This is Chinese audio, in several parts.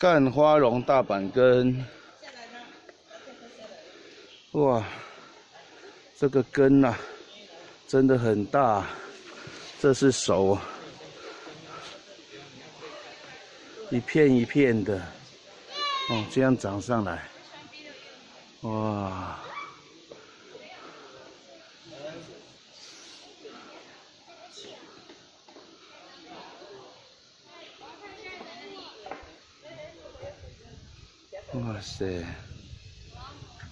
干花绒大板根，哇，这个根呐，真的很大，这是熟，一片一片的，哦，这样长上来，哇，哇塞，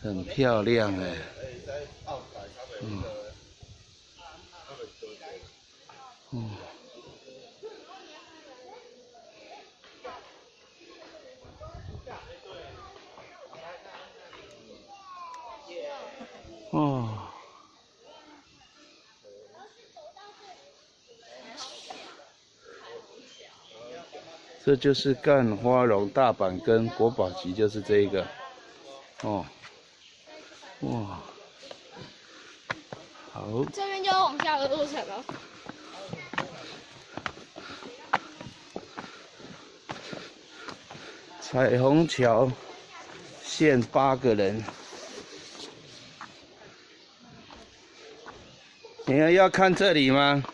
很漂亮哎，嗯，嗯，这就是干花龙大板根国宝级，就是这一个，哦，哇，好，这边就往下的路程了。彩虹桥限八个人，你们要看这里吗？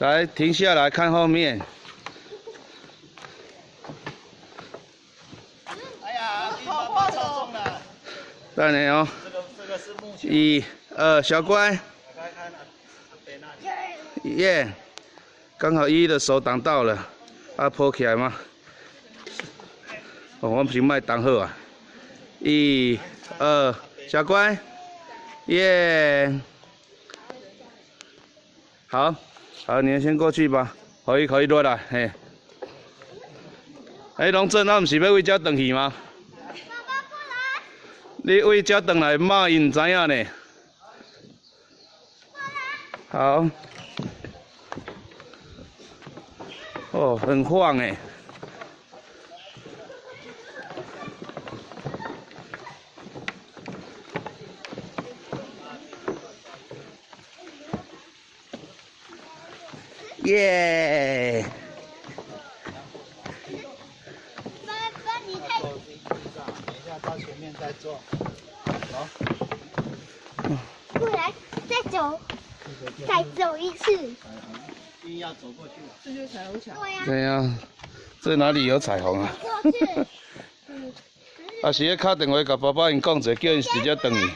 来，停下来看后面。哎呀，好快哦！再来哦。这个这个是木一、二，小乖。耶！刚好一的手挡到了，啊，抱起来吗？哦，我们先卖挡好啊。一、二，小乖。耶！好。好，你先过去吧，可以可以落来，嘿。哎，龙正，那不是要为家回去吗？爸爸过来。你为家回来，妈伊唔知影呢。好。哦，很晃哎。耶！爸爸，你太。等一下到前面再做。好。过来，再走，再走一次。一定要走过去。这就是彩虹桥。对呀。对呀，这哪里有彩虹啊？过去。啊，是咧敲电话甲爸爸因讲者，叫因直接等你。